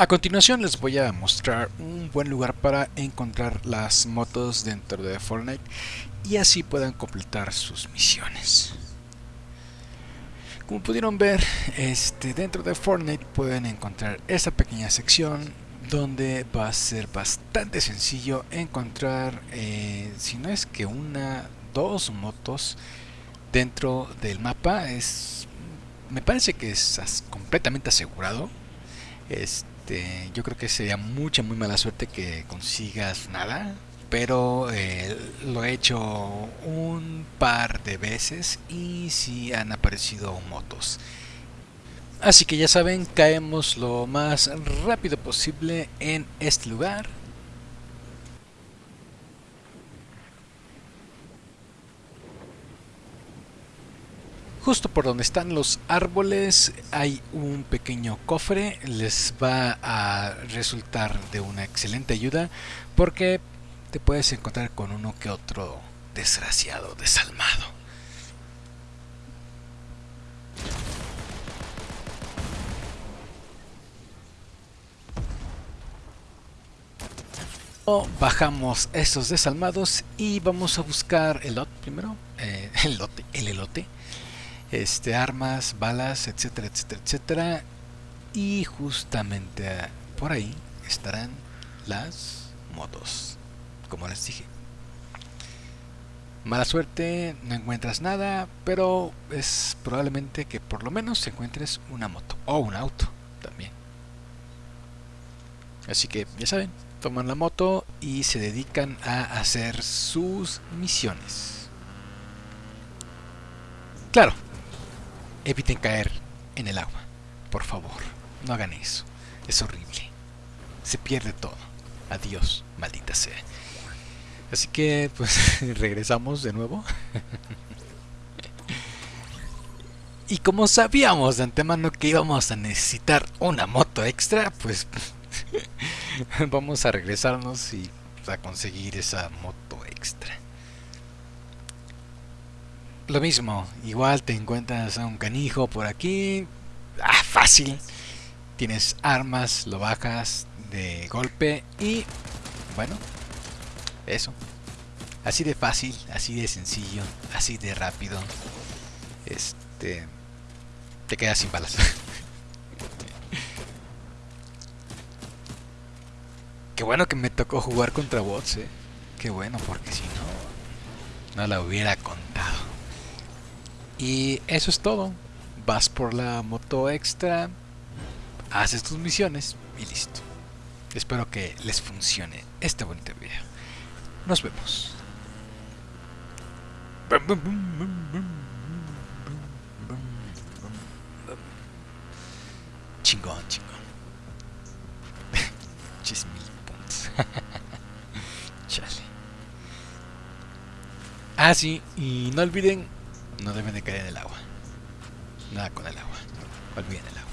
A continuación les voy a mostrar un buen lugar para encontrar las motos dentro de Fortnite y así puedan completar sus misiones. Como pudieron ver, este, dentro de Fortnite pueden encontrar esta pequeña sección donde va a ser bastante sencillo encontrar, eh, si no es que una, dos motos dentro del mapa. Es, me parece que es completamente asegurado. Este, yo creo que sería mucha, muy mala suerte que consigas nada. Pero eh, lo he hecho un par de veces y si han aparecido motos. Así que ya saben, caemos lo más rápido posible en este lugar. Justo por donde están los árboles hay un pequeño cofre, les va a resultar de una excelente ayuda porque te puedes encontrar con uno que otro desgraciado, desalmado. bajamos estos desalmados y vamos a buscar el lot primero, eh, el lote, el elote, este, armas, balas, etcétera, etcétera, etcétera. Y justamente por ahí estarán las motos, como les dije. Mala suerte, no encuentras nada, pero es probablemente que por lo menos encuentres una moto o un auto también. Así que ya saben, toman la moto y se dedican a hacer sus misiones. Claro, eviten caer en el agua, por favor, no hagan eso, es horrible, se pierde todo, adiós, maldita sea. Así que, pues, regresamos de nuevo. y como sabíamos de antemano que íbamos a necesitar una moto extra, pues vamos a regresarnos y a conseguir esa moto extra. Lo mismo, igual te encuentras a un canijo por aquí. Ah, fácil. Tienes armas, lo bajas de golpe y bueno, eso. Así de fácil, así de sencillo, así de rápido. Este te quedas sin balas. Qué bueno que me tocó jugar contra bots, eh. Qué bueno, porque si no, no la hubiera contado. Y eso es todo. Vas por la moto extra, haces tus misiones y listo. Espero que les funcione este bonito video. Nos vemos. Chingón, chingón. Chale. Ah, sí, y no olviden, no deben de caer en el agua. Nada con el agua. Olviden el agua.